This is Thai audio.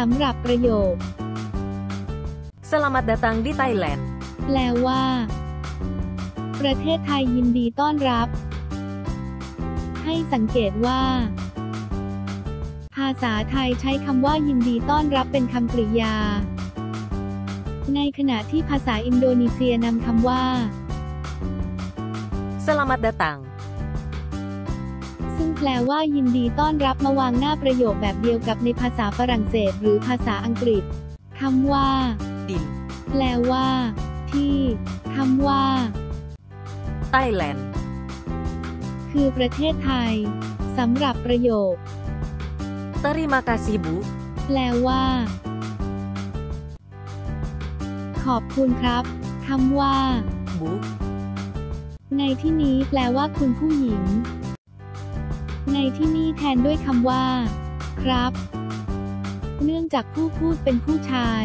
สำหรับประโยค Selamat datang di Thailand. แปลว่า ประเทศไทยยินดีต้อนรับ ให้สังเกตว่า ภาษาไทยใช้คำว่ายินดีต้อนรับเป็นคำกริยา ในขณะที่ภาษาอินโดนีเซียนำคำว่า Selamat datang. ซึ่งแปลว่ายินดีต้อนรับมาวางหน้าประโยคแบบเดียวกับในภาษาฝรั่งเศส หรือภาษาอังกฤษคำว่า Di แปลว่า ที่คำว่า Thailand. คือประเทศไทยสำหรับประโยค Terima kasih, Bu. แปลว่า ขอบคุณครับคำว่า Bu. ในที่นี้แปลว่าคุณผู้หญิง ในที่นี้แทนด้วยคำว่า ครับ เนื่องจากผู้พูดเป็นผู้ชาย